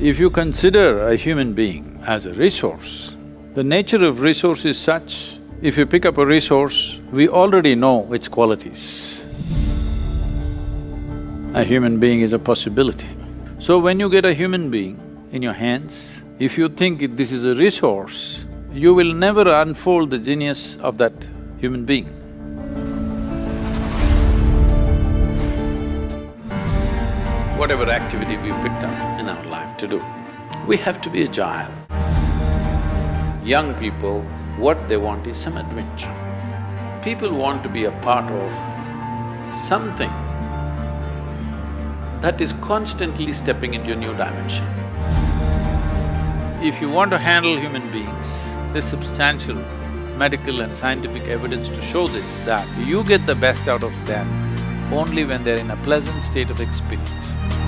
If you consider a human being as a resource, the nature of resource is such, if you pick up a resource, we already know its qualities. A human being is a possibility. So when you get a human being in your hands, if you think this is a resource, you will never unfold the genius of that human being. Whatever activity we picked up in our life to do, we have to be agile. Young people, what they want is some adventure. People want to be a part of something that is constantly stepping into a new dimension. If you want to handle human beings, there's substantial medical and scientific evidence to show this, that you get the best out of them only when they're in a pleasant state of experience.